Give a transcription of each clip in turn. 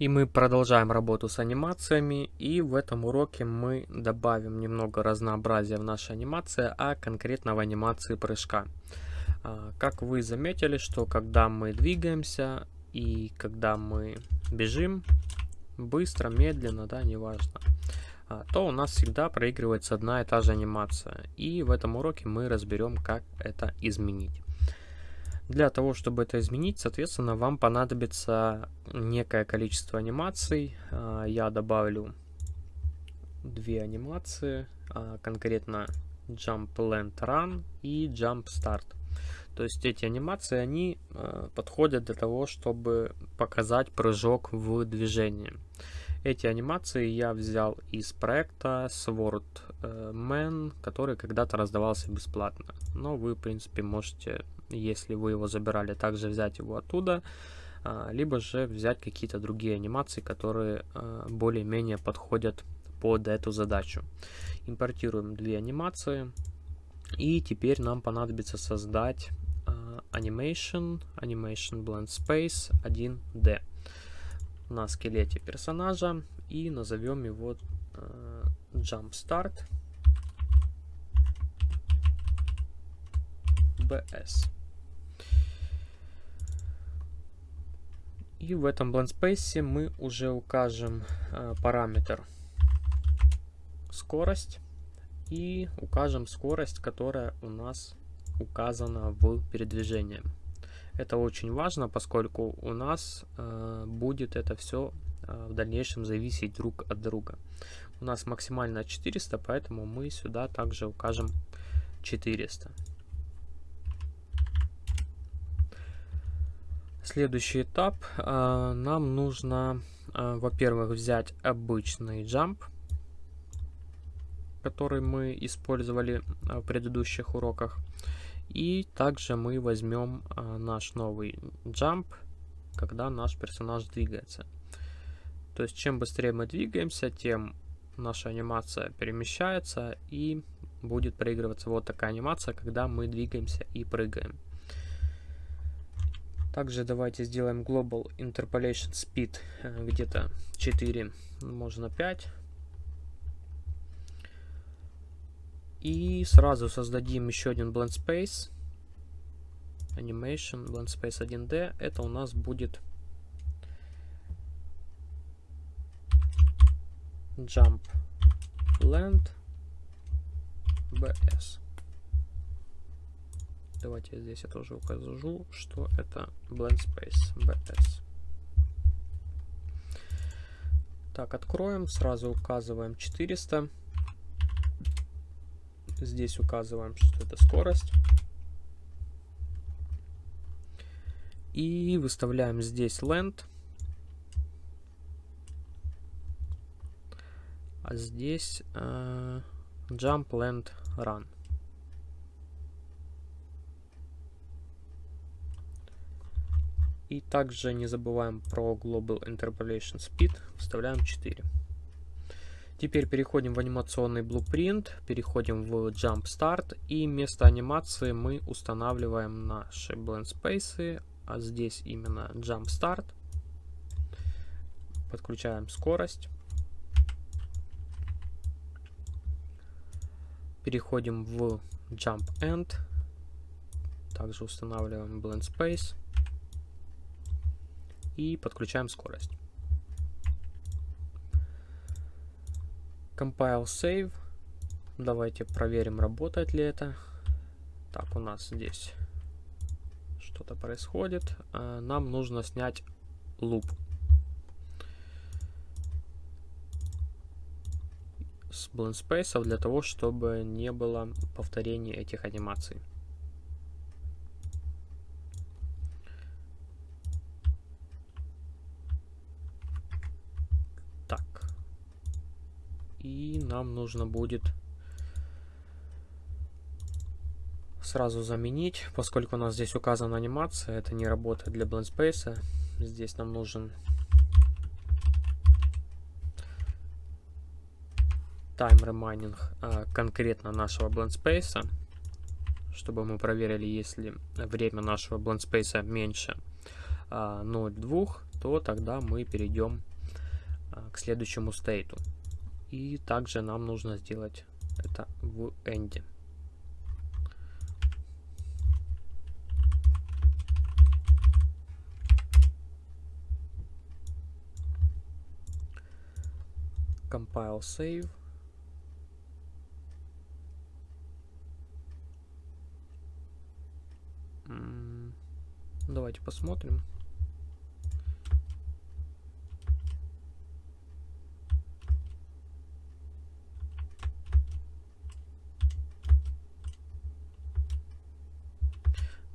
И мы продолжаем работу с анимациями, и в этом уроке мы добавим немного разнообразия в нашей анимации, а конкретно в анимации прыжка. А, как вы заметили, что когда мы двигаемся и когда мы бежим, быстро, медленно, да, неважно, а, то у нас всегда проигрывается одна и та же анимация. И в этом уроке мы разберем, как это изменить. Для того, чтобы это изменить, соответственно, вам понадобится некое количество анимаций. А, я добавлю две анимации, а, конкретно Jump Land Run и Jump Start. То есть эти анимации, они а, подходят для того, чтобы показать прыжок в движении. Эти анимации я взял из проекта Sword Man, который когда-то раздавался бесплатно. Но вы, в принципе, можете если вы его забирали, также взять его оттуда, а, либо же взять какие-то другие анимации, которые а, более-менее подходят под эту задачу. Импортируем две анимации, и теперь нам понадобится создать а, Animation, Animation Blend Space 1D на скелете персонажа и назовем его Jump Start BS. И в этом blend space мы уже укажем э, параметр скорость и укажем скорость, которая у нас указана в передвижении. Это очень важно, поскольку у нас э, будет это все э, в дальнейшем зависеть друг от друга. У нас максимально 400, поэтому мы сюда также укажем 400. Следующий этап. А, нам нужно, а, во-первых, взять обычный jump, который мы использовали а, в предыдущих уроках. И также мы возьмем наш новый jump, когда наш персонаж двигается. То есть, чем быстрее мы двигаемся, тем наша анимация перемещается и будет проигрываться вот такая анимация, когда мы двигаемся и прыгаем. Также давайте сделаем Global Interpolation Speed э, где-то 4, можно 5. И сразу создадим еще один Blend Space. Animation, Blend Space 1D. Это у нас будет Jump Land BS. Давайте здесь я тоже укажу, что это Blend Space BS. Так, откроем, сразу указываем 400. Здесь указываем, что это скорость. И выставляем здесь Land. А здесь э, Jump Land Run. И также не забываем про Global Interpolation Speed, вставляем 4. Теперь переходим в анимационный Blueprint, переходим в Jump Start и вместо анимации мы устанавливаем наши Blend Space, а здесь именно Jump Start. Подключаем скорость. Переходим в Jump End. Также устанавливаем Blend Space и подключаем скорость. Compile Save. Давайте проверим, работает ли это. Так, у нас здесь что-то происходит. А, нам нужно снять луп. с Blend Space для того, чтобы не было повторения этих анимаций. И нам нужно будет сразу заменить, поскольку у нас здесь указана анимация, это не работает для Blend Space. Здесь нам нужен remaining а, конкретно нашего Blend Space, чтобы мы проверили, если время нашего Blend Space меньше а, 0,2, то тогда мы перейдем а, к следующему стейту. И также нам нужно сделать это в энде. Compile save. Давайте посмотрим.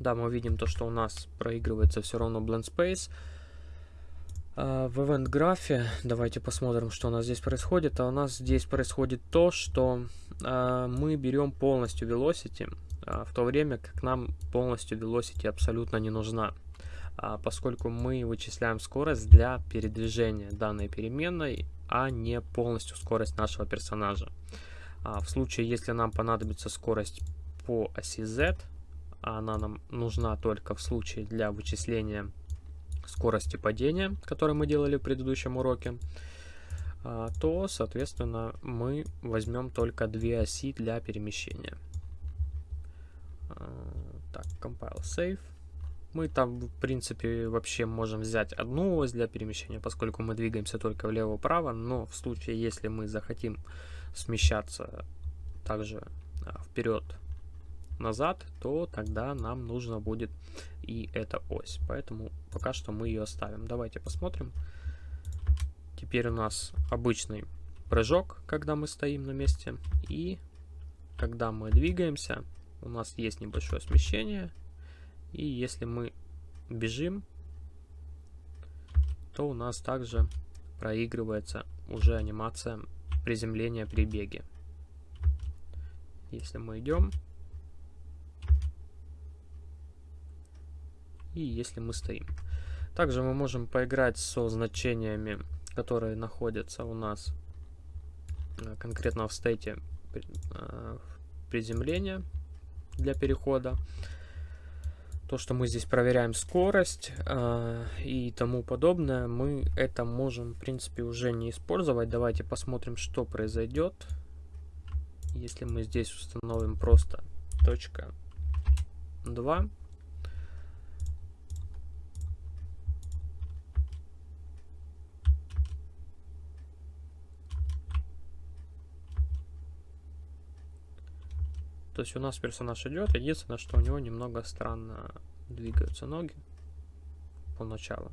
Да, мы видим то, что у нас проигрывается все равно Blend Space. Uh, в event графе давайте посмотрим, что у нас здесь происходит. А у нас здесь происходит то, что uh, мы берем полностью Velocity, uh, в то время как нам полностью Velocity абсолютно не нужна, поскольку мы вычисляем скорость для передвижения данной переменной, а не полностью скорость нашего персонажа. В случае, если нам понадобится скорость по оси Z, а она нам нужна только в случае для вычисления скорости падения, который мы делали в предыдущем уроке, а, то, соответственно, мы возьмем только две оси для перемещения. А, так, compile save. Мы там, в принципе, вообще можем взять одну ось для перемещения, поскольку мы двигаемся только влево-вправо, но в случае, если мы захотим смещаться также а, вперед назад, то тогда нам нужно будет и эта ось. Поэтому пока что мы ее оставим. Давайте посмотрим. Теперь у нас обычный прыжок, когда мы стоим на месте. И когда мы двигаемся, у нас есть небольшое смещение. И если мы бежим, то у нас также проигрывается уже анимация приземления при беге. Если мы идем, и если мы стоим. Также мы можем поиграть со значениями, которые находятся у нас э, конкретно в стейте э, приземления для перехода. То, что мы здесь проверяем скорость э, и тому подобное, мы это можем, в принципе, уже не использовать. Давайте посмотрим, что произойдет, если мы здесь установим просто точка 2. То есть у нас персонаж идет, единственное, что у него немного странно двигаются ноги поначалу.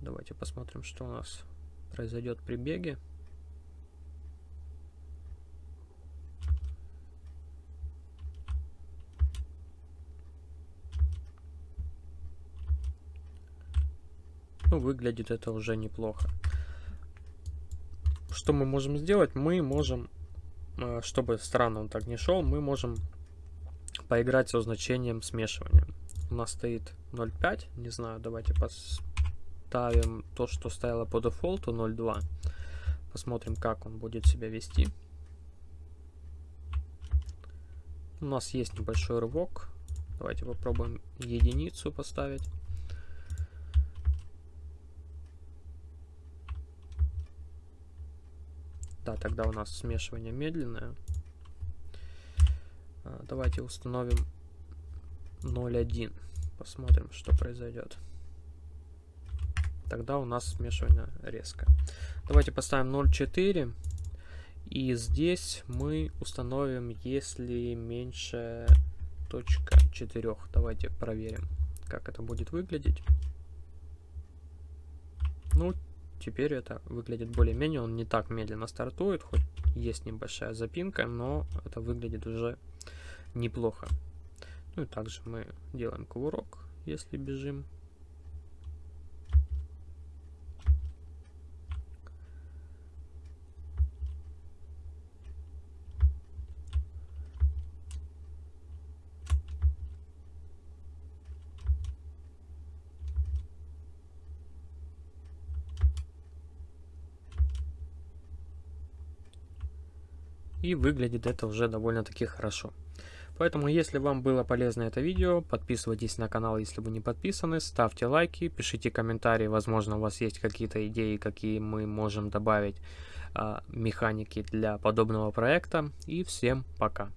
Давайте посмотрим, что у нас произойдет при беге. Ну, выглядит это уже неплохо. Что мы можем сделать? Мы можем чтобы странно он так не шел, мы можем поиграть со значением смешивания. У нас стоит 0.5, не знаю, давайте поставим то, что стояло по дефолту 0.2. Посмотрим, как он будет себя вести. У нас есть небольшой рывок. Давайте попробуем единицу поставить. Да, тогда у нас смешивание медленное. А, давайте установим 0.1. Посмотрим, что произойдет. Тогда у нас смешивание резко. Давайте поставим 0.4. И здесь мы установим, если меньше точка 4. Давайте проверим, как это будет выглядеть. Ну, теперь это выглядит более-менее, он не так медленно стартует, хоть есть небольшая запинка, но это выглядит уже неплохо. Ну и также мы делаем кувырок, если бежим. И выглядит это уже довольно-таки хорошо. Поэтому, если вам было полезно это видео, подписывайтесь на канал, если вы не подписаны, ставьте лайки, пишите комментарии, возможно, у вас есть какие-то идеи, какие мы можем добавить а, механики для подобного проекта. И всем пока!